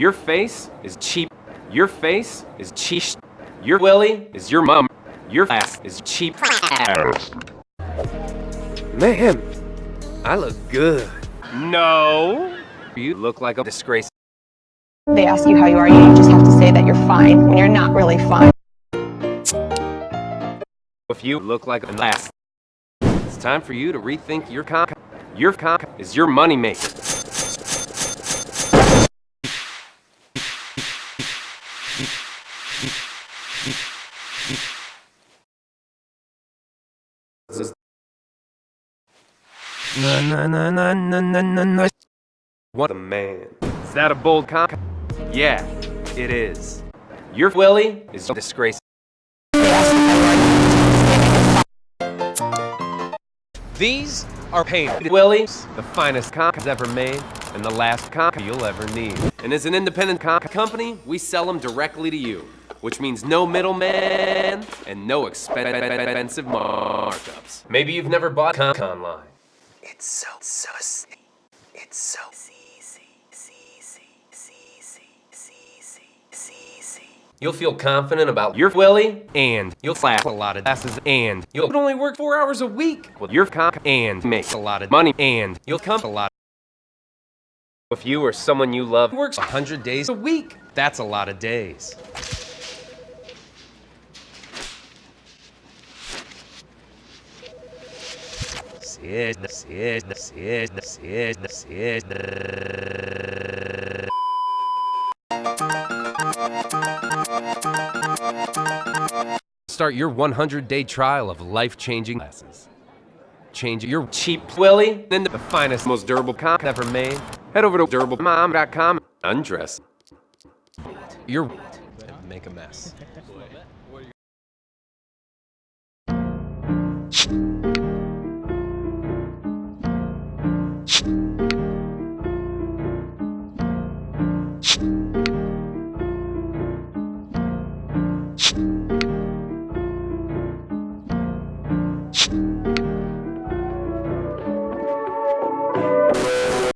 Your face is cheap. Your face is cheap. Your willy is your mum. Your ass is cheap. Man, I look good. No. You look like a disgrace. They ask you how you are, you just have to say that you're fine when you're not really fine. If you look like an ass, it's time for you to rethink your cock. Your cock is your moneymaker. Na na na na na na na na. What a man. Is that a bold cock? Yeah, it is. Your willy is a disgrace. These are painted willies, the finest cock ever made, and the last cock you'll ever need. And as an independent cock company, we sell them directly to you, which means no middleman and no expensive markups. Maybe you've never bought cock online. It's so, so, it's so You'll feel confident about your willy, and you'll slap a lot of asses, and you'll only work four hours a week with your cock, and make a lot of money, and you'll come a lot. If you or someone you love works 100 days a week, that's a lot of days. Start your 100-day trial of life-changing glasses. Change your cheap willy into the finest, most durable cock ever made. Head over to durablemom.com, undress. You're and make a mess. you